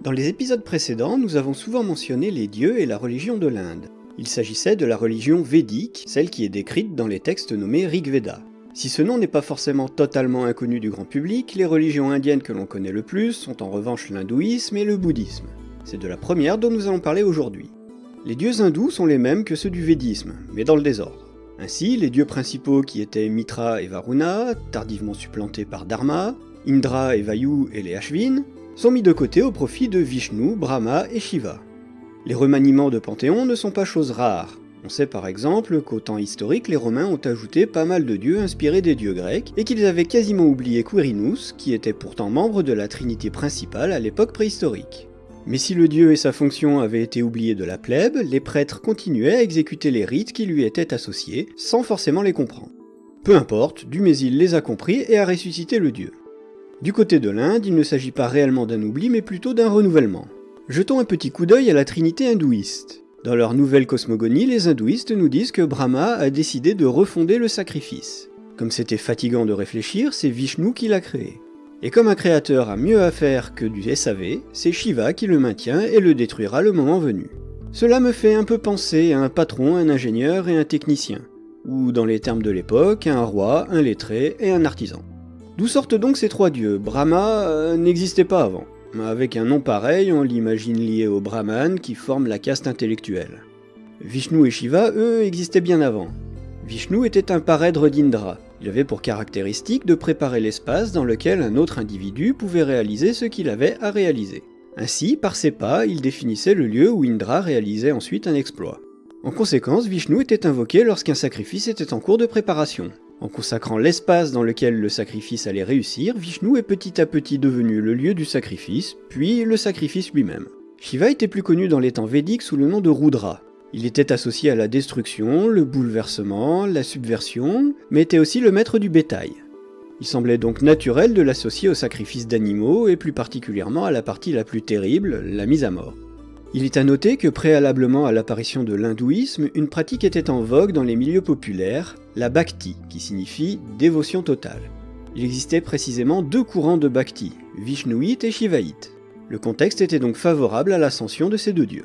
Dans les épisodes précédents, nous avons souvent mentionné les dieux et la religion de l'Inde. Il s'agissait de la religion védique, celle qui est décrite dans les textes nommés Rigveda. Si ce nom n'est pas forcément totalement inconnu du grand public, les religions indiennes que l'on connaît le plus sont en revanche l'hindouisme et le bouddhisme. C'est de la première dont nous allons parler aujourd'hui. Les dieux hindous sont les mêmes que ceux du védisme, mais dans le désordre. Ainsi, les dieux principaux qui étaient Mitra et Varuna, tardivement supplantés par Dharma, Indra et Vayu et les Ashvin, sont mis de côté au profit de Vishnu, Brahma et Shiva. Les remaniements de Panthéon ne sont pas choses rares. On sait par exemple qu'au temps historique, les Romains ont ajouté pas mal de dieux inspirés des dieux grecs, et qu'ils avaient quasiment oublié Quirinus, qui était pourtant membre de la trinité principale à l'époque préhistorique. Mais si le dieu et sa fonction avaient été oubliés de la plèbe, les prêtres continuaient à exécuter les rites qui lui étaient associés, sans forcément les comprendre. Peu importe, Dumézil les a compris et a ressuscité le dieu. Du côté de l'Inde, il ne s'agit pas réellement d'un oubli, mais plutôt d'un renouvellement. Jetons un petit coup d'œil à la trinité hindouiste. Dans leur nouvelle cosmogonie, les hindouistes nous disent que Brahma a décidé de refonder le sacrifice. Comme c'était fatigant de réfléchir, c'est Vishnu qui l'a créé. Et comme un créateur a mieux à faire que du SAV, c'est Shiva qui le maintient et le détruira le moment venu. Cela me fait un peu penser à un patron, un ingénieur et un technicien, ou dans les termes de l'époque, un roi, un lettré et un artisan. D'où sortent donc ces trois dieux? Brahma euh, n'existait pas avant. Avec un nom pareil, on l'imagine lié aux Brahmanes qui forment la caste intellectuelle. Vishnu et Shiva, eux, existaient bien avant. Vishnu était un parèdre d'Indra. Il avait pour caractéristique de préparer l'espace dans lequel un autre individu pouvait réaliser ce qu'il avait à réaliser. Ainsi, par ses pas, il définissait le lieu où Indra réalisait ensuite un exploit. En conséquence, Vishnu était invoqué lorsqu'un sacrifice était en cours de préparation. En consacrant l'espace dans lequel le sacrifice allait réussir, Vishnu est petit à petit devenu le lieu du sacrifice, puis le sacrifice lui-même. Shiva était plus connu dans les temps védiques sous le nom de Rudra. Il était associé à la destruction, le bouleversement, la subversion, mais était aussi le maître du bétail. Il semblait donc naturel de l'associer au sacrifice d'animaux, et plus particulièrement à la partie la plus terrible, la mise à mort. Il est à noter que préalablement à l'apparition de l'hindouisme, une pratique était en vogue dans les milieux populaires, la bhakti, qui signifie dévotion totale. Il existait précisément deux courants de bhakti, vishnuite et shivaïte. Le contexte était donc favorable à l'ascension de ces deux dieux.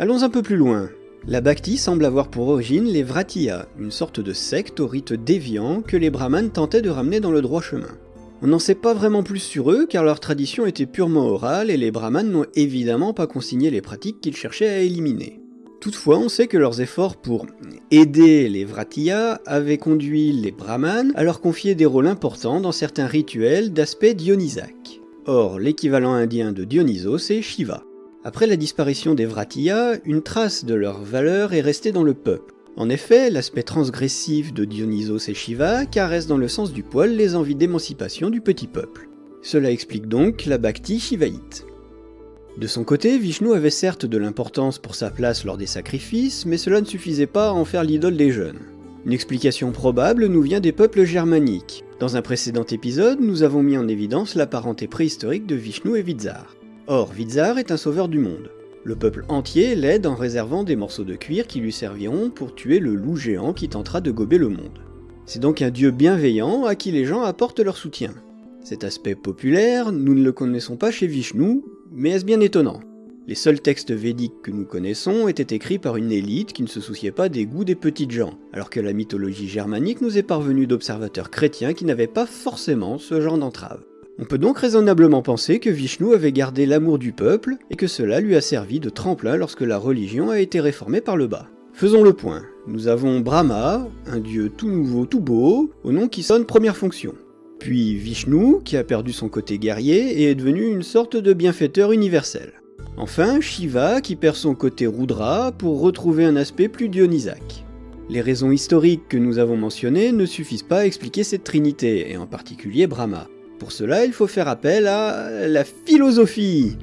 Allons un peu plus loin. La bhakti semble avoir pour origine les Vratiyas, une sorte de secte au rite déviant que les brahmanes tentaient de ramener dans le droit chemin. On n'en sait pas vraiment plus sur eux car leur tradition était purement orale et les brahmanes n'ont évidemment pas consigné les pratiques qu'ils cherchaient à éliminer. Toutefois, on sait que leurs efforts pour aider les Vratiyas avaient conduit les brahmanes à leur confier des rôles importants dans certains rituels d'aspect dionysaque. Or, l'équivalent indien de Dionysos c'est Shiva. Après la disparition des Vratiyas, une trace de leur valeur est restée dans le peuple. En effet, l'aspect transgressif de Dionysos et Shiva caresse dans le sens du poil les envies d'émancipation du petit peuple. Cela explique donc la bhakti shivaïte. De son côté, Vishnu avait certes de l'importance pour sa place lors des sacrifices, mais cela ne suffisait pas à en faire l'idole des jeunes. Une explication probable nous vient des peuples germaniques. Dans un précédent épisode, nous avons mis en évidence la parenté préhistorique de Vishnu et Vizar. Or, Vizar est un sauveur du monde. Le peuple entier l'aide en réservant des morceaux de cuir qui lui serviront pour tuer le loup géant qui tentera de gober le monde. C'est donc un dieu bienveillant à qui les gens apportent leur soutien. Cet aspect populaire, nous ne le connaissons pas chez Vishnu, mais est-ce bien étonnant? Les seuls textes védiques que nous connaissons étaient écrits par une élite qui ne se souciait pas des goûts des petites gens, alors que la mythologie germanique nous est parvenue d'observateurs chrétiens qui n'avaient pas forcément ce genre d'entrave. On peut donc raisonnablement penser que Vishnu avait gardé l'amour du peuple et que cela lui a servi de tremplin lorsque la religion a été réformée par le bas. Faisons le point. Nous avons Brahma, un dieu tout nouveau, tout beau, au nom qui sonne première fonction. Puis Vishnu, qui a perdu son côté guerrier et est devenu une sorte de bienfaiteur universel. Enfin, Shiva, qui perd son côté Rudra pour retrouver un aspect plus dionysaque. Les raisons historiques que nous avons mentionnées ne suffisent pas à expliquer cette trinité, et en particulier Brahma. Pour cela, il faut faire appel à la philosophie.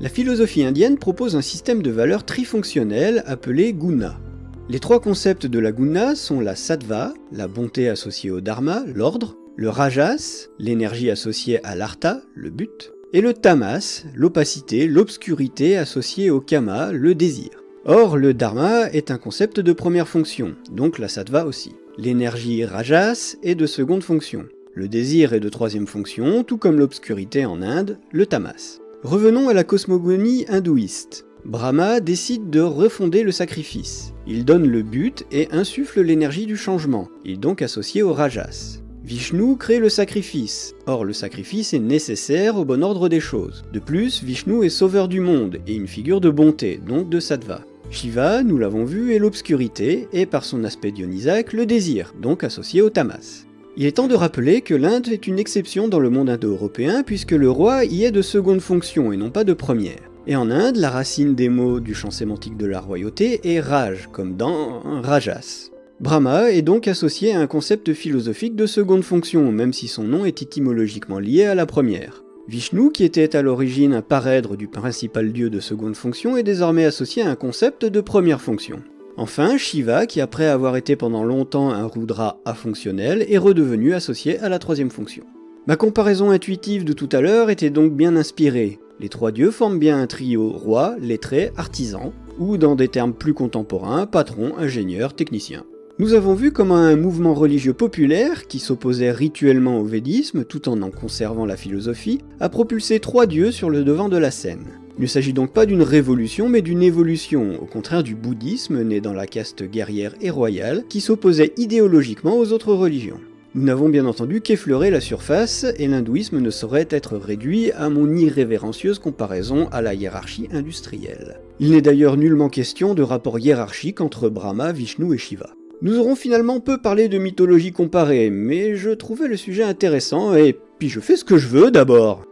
La philosophie indienne propose un système de valeurs trifonctionnelles appelé guna. Les trois concepts de la guna sont la sattva, la bonté associée au dharma, l'ordre, le rajas, l'énergie associée à l'artha, le but, et le tamas, l'opacité, l'obscurité associée au kama, le désir. Or, le dharma est un concept de première fonction, donc la sattva aussi. L'énergie rajas est de seconde fonction. Le désir est de troisième fonction, tout comme l'obscurité en Inde, le tamas. Revenons à la cosmogonie hindouiste. Brahma décide de refonder le sacrifice. Il donne le but et insuffle l'énergie du changement. Il est donc associé au rajas. Vishnu crée le sacrifice. Or, le sacrifice est nécessaire au bon ordre des choses. De plus, Vishnu est sauveur du monde et une figure de bonté, donc de sattva. Shiva, nous l'avons vu, est l'obscurité et par son aspect dionysaque, le désir, donc associé au tamas. Il est temps de rappeler que l'Inde est une exception dans le monde indo-européen puisque le roi y est de seconde fonction et non pas de première. Et en Inde, la racine des mots du champ sémantique de la royauté est Raj, comme dans Rajas. Brahma est donc associé à un concept philosophique de seconde fonction, même si son nom est étymologiquement lié à la première. Vishnu, qui était à l'origine un parèdre du principal dieu de seconde fonction, est désormais associé à un concept de première fonction. Enfin, Shiva, qui après avoir été pendant longtemps un Rudra afonctionnel, est redevenu associé à la troisième fonction. Ma comparaison intuitive de tout à l'heure était donc bien inspirée. Les trois dieux forment bien un trio roi, lettré, artisan, ou dans des termes plus contemporains, patron, ingénieur, technicien. Nous avons vu comment un mouvement religieux populaire, qui s'opposait rituellement au védisme tout en en conservant la philosophie, a propulsé trois dieux sur le devant de la scène. Il ne s'agit donc pas d'une révolution mais d'une évolution, au contraire du bouddhisme né dans la caste guerrière et royale, qui s'opposait idéologiquement aux autres religions. Nous n'avons bien entendu qu'effleuré la surface, et l'hindouisme ne saurait être réduit à mon irrévérencieuse comparaison à la hiérarchie industrielle. Il n'est d'ailleurs nullement question de rapport hiérarchique entre Brahma, Vishnu et Shiva. Nous aurons finalement peu parlé de mythologie comparée, mais je trouvais le sujet intéressant et puis je fais ce que je veux d'abord.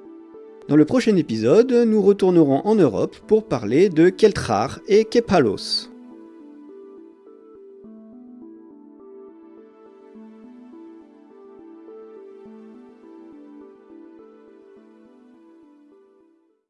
Dans le prochain épisode, nous retournerons en Europe pour parler de Keltrar et Kepalos.